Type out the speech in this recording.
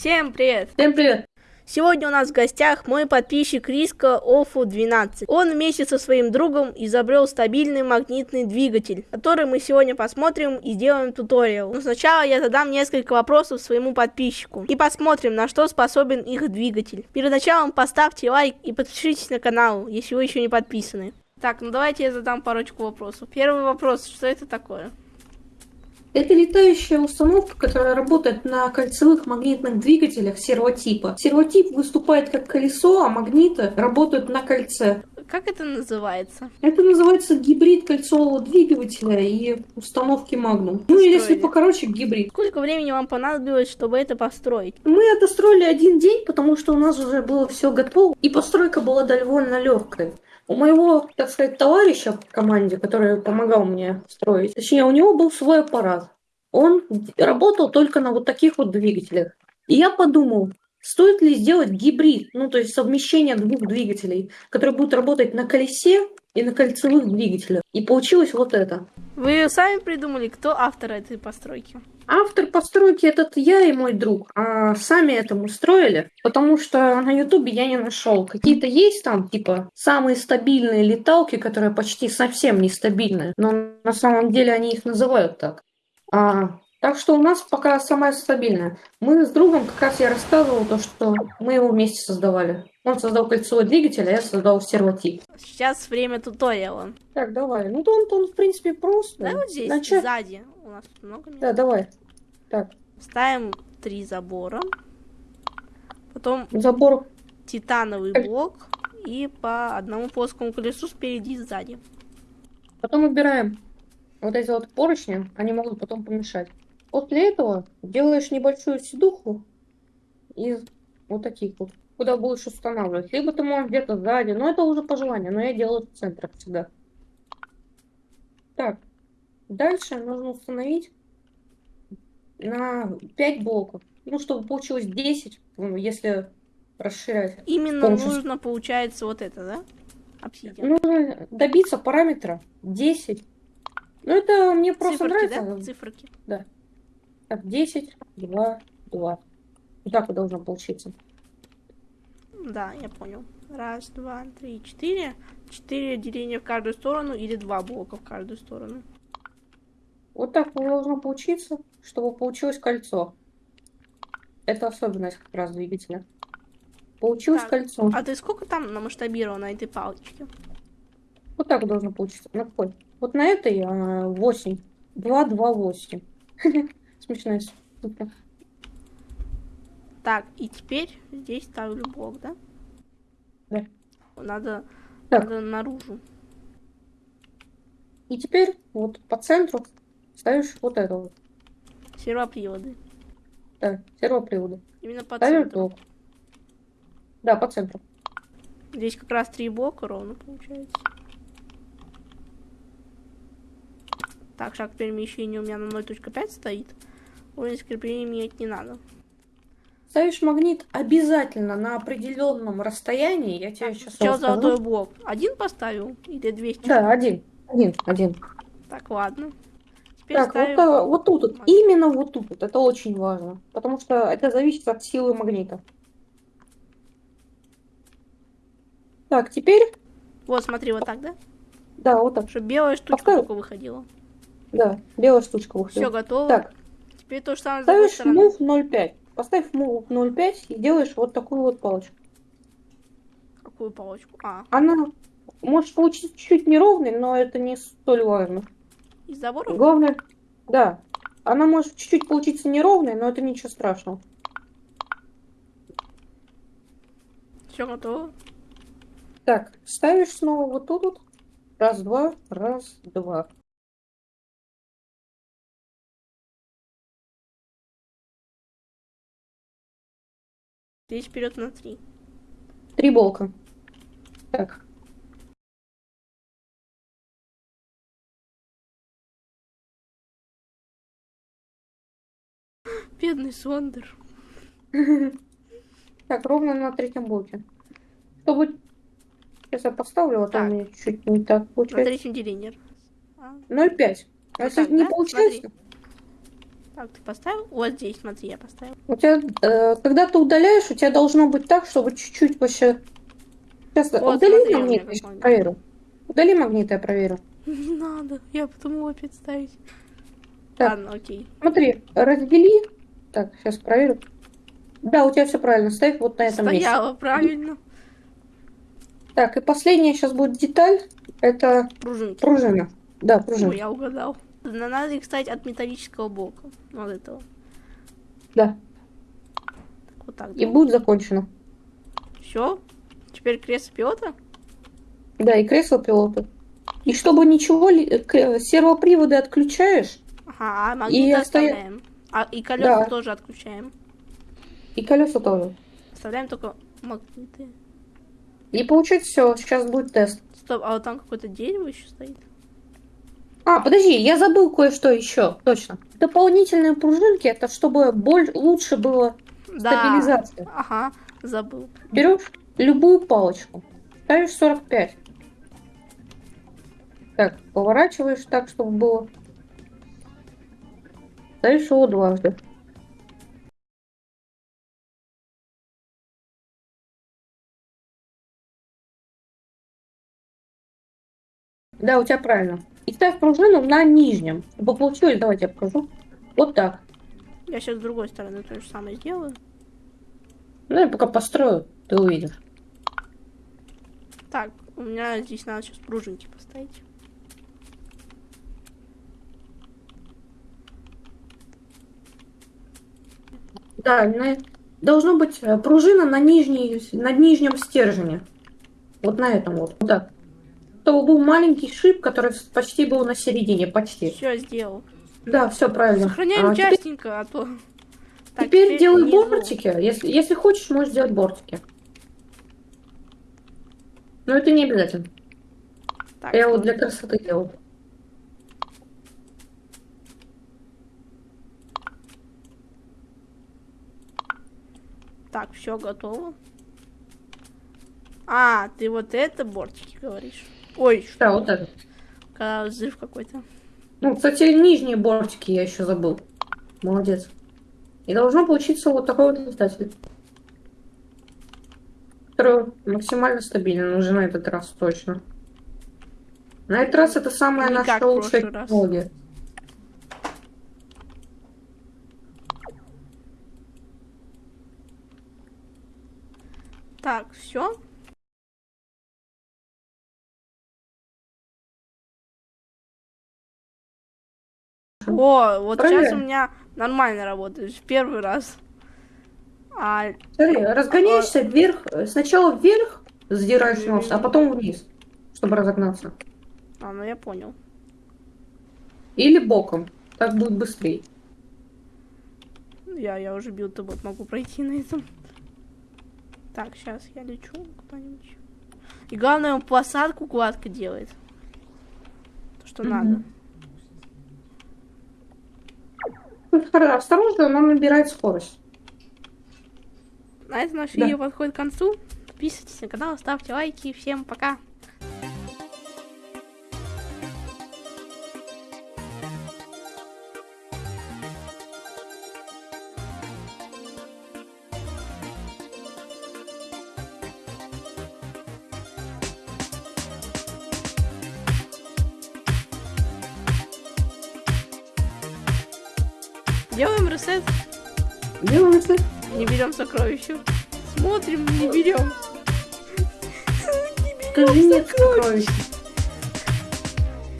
Всем привет! Всем привет! Сегодня у нас в гостях мой подписчик Риска Офу 12. Он вместе со своим другом изобрел стабильный магнитный двигатель, который мы сегодня посмотрим и сделаем туториал. Но сначала я задам несколько вопросов своему подписчику и посмотрим, на что способен их двигатель. Перед началом поставьте лайк и подпишитесь на канал, если вы еще не подписаны. Так, ну давайте я задам парочку вопросов. Первый вопрос, что это такое? Это летающая установка, которая работает на кольцевых магнитных двигателях сервотипа. Сервотип выступает как колесо, а магниты работают на кольце. Как это называется? Это называется гибрид кольцевого двигателя и установки Magnum. Ну, если покороче, гибрид. Сколько времени вам понадобилось, чтобы это построить? Мы это строили один день, потому что у нас уже было все готово, и постройка была довольно легкой. У моего, так сказать, товарища в команде, который помогал мне строить, точнее, у него был свой аппарат. Он работал только на вот таких вот двигателях. И я подумал, стоит ли сделать гибрид, ну то есть совмещение двух двигателей, которые будут работать на колесе и на кольцевых двигателях. И получилось вот это. Вы сами придумали, кто автор этой постройки? Автор постройки этот я и мой друг. А сами это мы строили, потому что на ютубе я не нашел. Какие-то есть там, типа, самые стабильные леталки, которые почти совсем нестабильные. Но на самом деле они их называют так. А, так что у нас пока самая стабильная. Мы с другом, как раз я рассказывал, то, что мы его вместе создавали. Он создал кольцевой двигатель, а я создал сервотип. Сейчас время туториала. Так, давай. Ну, то он, то он в принципе, просто. Да, вот здесь, Начать... сзади. У нас много места. Да, давай. Так. Ставим три забора. Потом Забор. титановый блок. И по одному плоскому колесу спереди и сзади. Потом убираем вот эти вот поручни. Они могут потом помешать. После этого делаешь небольшую сидуху из вот таких вот, куда будешь устанавливать. Либо ты можешь где-то сзади, но это уже по желанию, но я делаю в центре всегда. Так, дальше нужно установить на 5 блоков. Ну, чтобы получилось 10, ну, если расширять. Именно помощью... нужно, получается, вот это, да? Обсидиан. Нужно добиться параметра 10. Ну, это мне просто Циферки, нравится. Да? Циферки. Да. Так, 10, 2, 2. Вот так вот должно получиться. Да, я понял. Раз, два, три, четыре. Четыре деления в каждую сторону или два блока в каждую сторону. Вот так должно получиться, чтобы получилось кольцо. Это особенность как раз двигателя. Получилось так, кольцо. А ты сколько там намасштабировал на этой палочке? Вот так должно получиться. На какой? Вот на этой а, 8. 2, 2, 8. Смешная штука. Так, и теперь здесь ставлю блок, да? Да. Надо, так. надо наружу. И теперь вот по центру ставишь вот это вот. Сервоприводы. Да, сервоприводы. Именно по Ставишь центру. блок. Да, по центру. Здесь как раз три блока ровно получается. Так, шаг перемещения у меня на 0.5 стоит. Уровень скрепления менять не надо. Ставишь магнит обязательно на определенном расстоянии. Я тебе сейчас Все золотой блок. Один поставил? Или 200? Да, один. Один, один. Так, ладно. Теперь так, ставим... вот, вот тут, вот. именно вот тут, вот. это очень важно. Потому что это зависит от силы магнита. Так, теперь... Вот, смотри, вот так, да? Да, вот так. Чтобы белая штучка Поставь... только выходила. Да, белая штучка выходила. Все, готово. Так. Теперь то же самое Ставишь move 0.5. Поставь move 0.5 и делаешь вот такую вот палочку. Какую палочку? А. Она может получиться чуть-чуть неровной, но это не столь важно. Из забора? Главное, да. Она может чуть-чуть получиться неровной, но это ничего страшного. Все готово. Так, ставишь снова вот тут вот. Раз, два, раз, два. Здесь вперед на три. Три блока. Так. Бедный Сондер. Так, ровно на третьем блоке. Чтобы... Сейчас я поставлю, а то мне чуть не так получается. На третьем делении. 0,5. А если не получается... Так, ты поставил? Вот здесь, смотри, я поставил. У тебя, э, когда ты удаляешь, у тебя должно быть так, чтобы чуть-чуть вообще... Сейчас, Вот, удали смотри, магнит, я проверю. Удали магнит, я проверю. Не надо, я потом его опять ставить. Так. Ладно, окей. Смотри, раздели. Так, сейчас проверю. Да, у тебя все правильно. Ставь вот на этом месте. Стояла, правильно. Так, и последняя сейчас будет деталь. Это Пружинки. пружина. Да, пружина. я угадал. На- Надо их ставить от металлического блока. Вот этого. Да. Так, вот так. И будет закончено. Все? Теперь кресло пилота? Да, и кресло пилота. И чтобы ничего, к- сервоприводы отключаешь, Ага, а магниты оставя- оставляем. А, и колеса Да. тоже отключаем. и колеса тоже. Оставляем только магниты. И получается все, сейчас будет тест. Стоп, а вот там какое-то дерево еще стоит. А, подожди, я забыл кое-что еще. Точно. Дополнительные пружинки, это чтобы боль лучше было Да. стабилизация. Ага, забыл. Берешь любую палочку, ставишь 45. Так, поворачиваешь так, чтобы было. Его дважды. Да, у тебя правильно. И ставь пружину на нижнем. Чтобы получилось, давайте я покажу. Вот так. Я сейчас с другой стороны то же самое сделаю. Ну, я пока построю, ты увидишь. Так, у меня здесь надо сейчас пружинки поставить. Да, на- должно быть э, пружина на, нижней, на нижнем стержне. Вот на этом вот. Так. Чтобы был маленький шип, который почти был на середине. Почти. Все сделал. Да, все правильно. Сохраняем А, теперь, частенько, а то. Так, теперь делай внизу. бортики. Если, если хочешь, можешь сделать бортики. Но это не обязательно. Так, Я вот для красоты делал. Так, все готово. А, ты вот это бортики говоришь. Ой, что? Да, вот так. Когда взрыв какой-то. Ну, кстати, нижние бортики я еще забыл. Молодец. И должно получиться вот такой вот летатель. Который максимально стабилен уже на этот раз точно. На этот раз это самая наша лучшая технология. Так, все. О, вот сейчас Правильно? у меня нормально работает. В первый раз. А, Смотри, разгоняешься вверх, э, сначала вверх задираешь нос, а потом вниз, чтобы разогнаться. а, ну я понял. Или боком. Так будет быстрее. Я, я уже бил вот могу пройти на этом. Так, сейчас я лечу куда-нибудь. И главное, он посадку гладко делает. То, что Мгм. надо. Ну, Осторожно, но набирает скорость. На этом наше Да. видео подходит к концу. Подписывайтесь на канал, ставьте лайки. Всем пока. Делаем ресет, Делаем это. не берем сокровища. Смотрим, не берем. Скажи нет сокровищ.